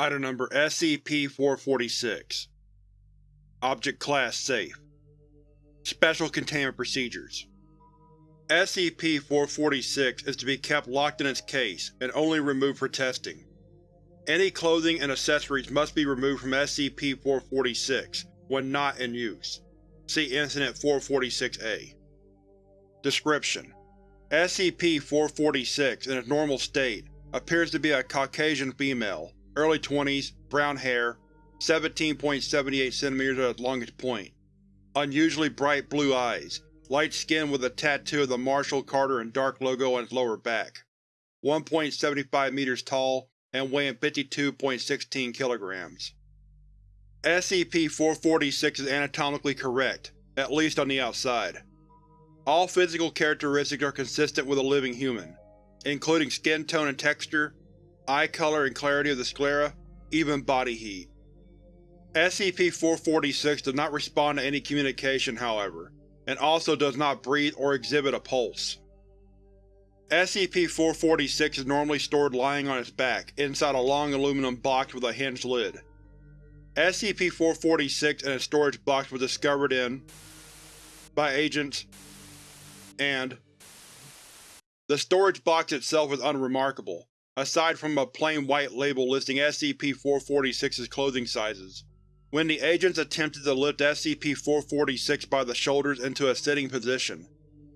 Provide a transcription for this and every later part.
Item Number SCP-446 Object Class Safe Special Containment Procedures SCP-446 is to be kept locked in its case and only removed for testing. Any clothing and accessories must be removed from SCP-446 when not in use. See Incident 446-A. Description: SCP-446, in its normal state, appears to be a Caucasian female, early 20s, brown hair, 17.78 cm at its longest point, unusually bright blue eyes, light skin with a tattoo of the Marshall Carter and Dark logo on its lower back, 1.75 meters tall and weighing 52.16 kilograms. SCP-446 is anatomically correct, at least on the outside. All physical characteristics are consistent with a living human, including skin tone and texture, eye color and clarity of the sclera, even body heat. SCP-446 does not respond to any communication, however, and also does not breathe or exhibit a pulse. SCP-446 is normally stored lying on its back, inside a long aluminum box with a hinged lid. SCP-446 and its storage box were discovered in by agents and The storage box itself is unremarkable, aside from a plain white label listing SCP-446's clothing sizes. When the agents attempted to lift SCP-446 by the shoulders into a sitting position,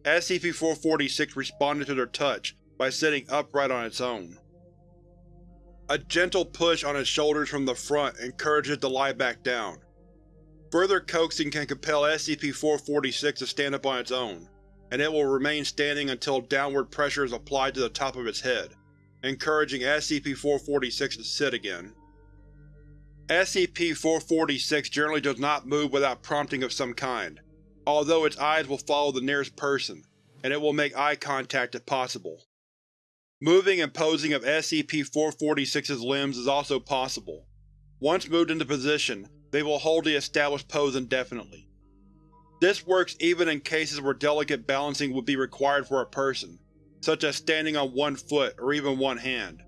SCP-446 responded to their touch by sitting upright on its own. A gentle push on its shoulders from the front encouraged it to lie back down. Further coaxing can compel SCP-446 to stand up on its own, and it will remain standing until downward pressure is applied to the top of its head, encouraging SCP-446 to sit again. SCP-446 generally does not move without prompting of some kind, although its eyes will follow the nearest person, and it will make eye contact if possible. Moving and posing of SCP-446's limbs is also possible. Once moved into position, they will hold the established pose indefinitely. This works even in cases where delicate balancing would be required for a person, such as standing on one foot or even one hand.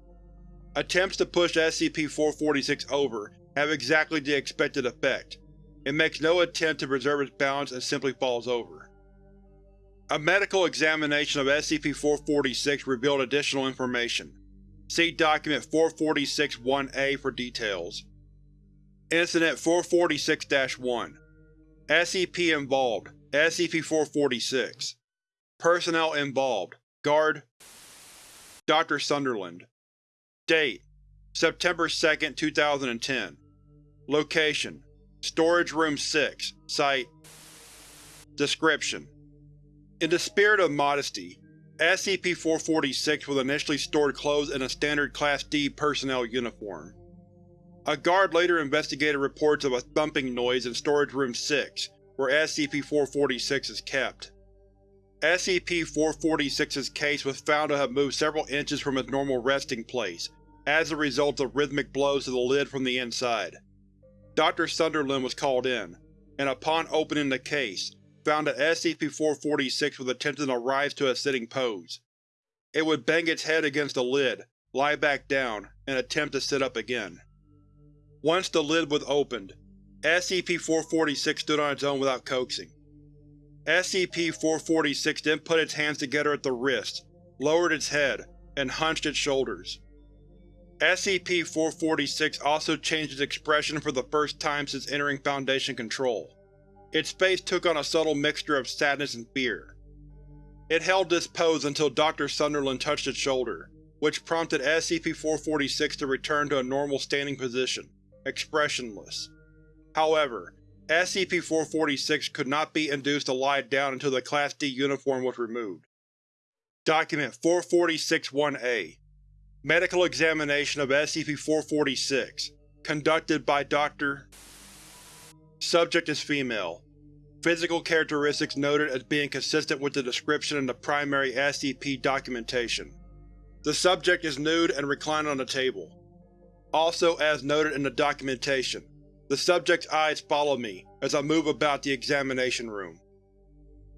Attempts to push SCP-446 over have exactly the expected effect. It makes no attempt to preserve its balance and simply falls over. A medical examination of SCP-446 revealed additional information. See Document 446-1-A for details. Incident 446-1 SCP involved SCP-446 Personnel involved Guard Dr. Sunderland Date September 2, 2010 Location Storage Room 6 Site Description In the spirit of modesty, SCP-446 was initially stored clothes in a standard Class D personnel uniform. A guard later investigated reports of a thumping noise in Storage Room 6, where SCP-446 is kept. SCP-446's case was found to have moved several inches from its normal resting place, as a result of rhythmic blows to the lid from the inside. Dr. Sunderland was called in, and upon opening the case, found that SCP-446 was attempting to rise to a sitting pose. It would bang its head against the lid, lie back down, and attempt to sit up again. Once the lid was opened, SCP-446 stood on its own without coaxing. SCP-446 then put its hands together at the wrists, lowered its head, and hunched its shoulders. SCP-446 also changed its expression for the first time since entering Foundation control. Its face took on a subtle mixture of sadness and fear. It held this pose until Dr. Sunderland touched its shoulder, which prompted SCP-446 to return to a normal standing position, expressionless. However, SCP-446 could not be induced to lie down until the Class D uniform was removed. Document 446-1-A Medical examination of SCP-446 Conducted by Dr. Subject is female. Physical characteristics noted as being consistent with the description in the primary SCP documentation. The subject is nude and reclined on a table. Also as noted in the documentation, the subject's eyes follow me as I move about the examination room.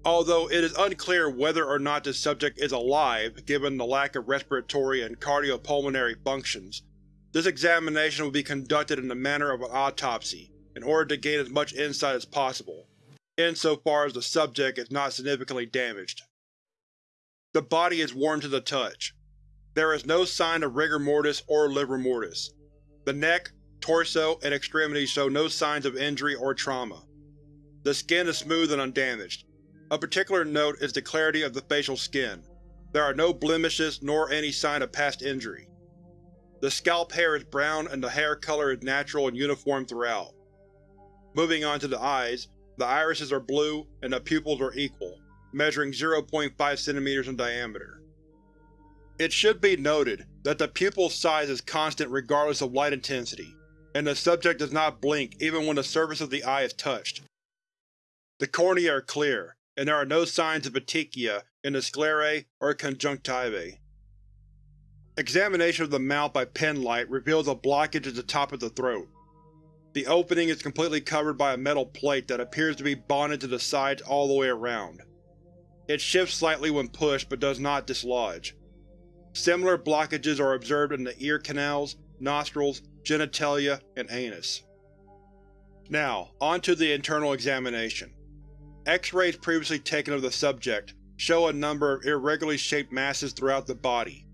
Although it is unclear whether or not the subject is alive given the lack of respiratory and cardiopulmonary functions, This examination will be conducted in the manner of an autopsy, in order to gain as much insight as possible, insofar as the subject is not significantly damaged. The body is warm to the touch. There is no sign of rigor mortis or livor mortis. The neck, torso, and extremities show no signs of injury or trauma. The skin is smooth and undamaged. A particular note is the clarity of the facial skin. There are no blemishes nor any sign of past injury. The scalp hair is brown and the hair color is natural and uniform throughout. Moving on to the eyes, the irises are blue and the pupils are equal, measuring 0.5 cm in diameter. It should be noted that the pupil size is constant regardless of light intensity, and the subject does not blink even when the surface of the eye is touched. The cornea are clear, and there are no signs of petechia in the sclerae or conjunctivae. Examination of the mouth by pen light reveals a blockage at the top of the throat. The opening is completely covered by a metal plate that appears to be bonded to the sides all the way around. It shifts slightly when pushed but does not dislodge. Similar blockages are observed in the ear canals, nostrils, genitalia, and anus. Now, on to the internal examination. X-rays previously taken of the subject show a number of irregularly shaped masses throughout the body.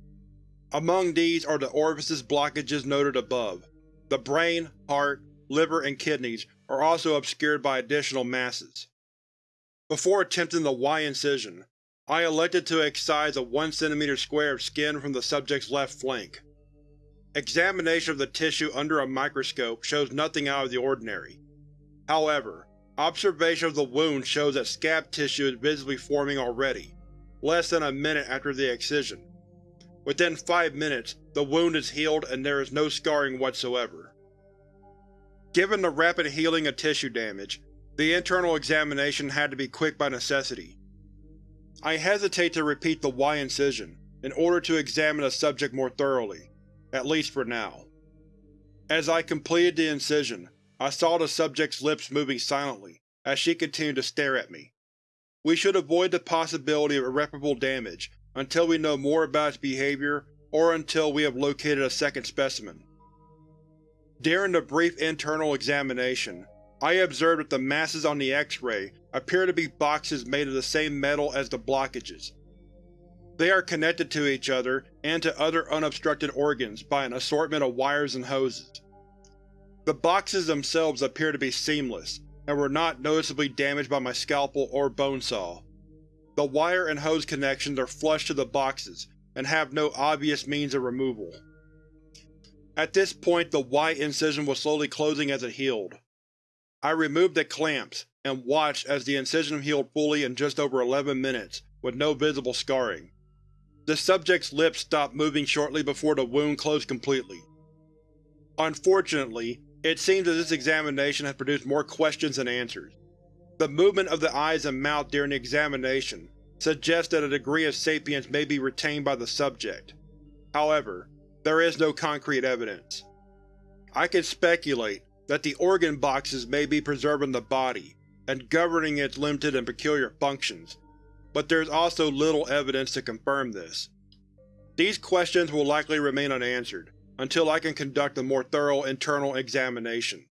Among these are the orifices blockages noted above. The brain, heart, liver, and kidneys are also obscured by additional masses. Before attempting the Y incision, I elected to excise a 1 cm square of skin from the subject's left flank. Examination of the tissue under a microscope shows nothing out of the ordinary. However, observation of the wound shows that scab tissue is visibly forming already, less than a minute after the excision. Within five minutes, the wound is healed and there is no scarring whatsoever. Given the rapid healing of tissue damage, the internal examination had to be quick by necessity. I hesitate to repeat the Y incision, in order to examine the subject more thoroughly, at least for now. As I completed the incision, I saw the subject's lips moving silently, as she continued to stare at me. We should avoid the possibility of irreparable damage until we know more about its behavior or until we have located a second specimen. During the brief internal examination, I observed that the masses on the X-ray appear to be boxes made of the same metal as the blockages. They are connected to each other and to other unobstructed organs by an assortment of wires and hoses. The boxes themselves appear to be seamless, and were not noticeably damaged by my scalpel or bone saw. The wire and hose connections are flush to the boxes, and have no obvious means of removal. At this point the Y incision was slowly closing as it healed. I removed the clamps, and watched as the incision healed fully in just over 11 minutes, with no visible scarring. The subject's lips stopped moving shortly before the wound closed completely. Unfortunately, it seems that this examination has produced more questions than answers. The movement of the eyes and mouth during the examination suggests that a degree of sapience may be retained by the subject. However, there is no concrete evidence. I can speculate that the organ boxes may be preserving the body and governing its limited and peculiar functions, but there is also little evidence to confirm this. These questions will likely remain unanswered, until I can conduct a more thorough internal examination.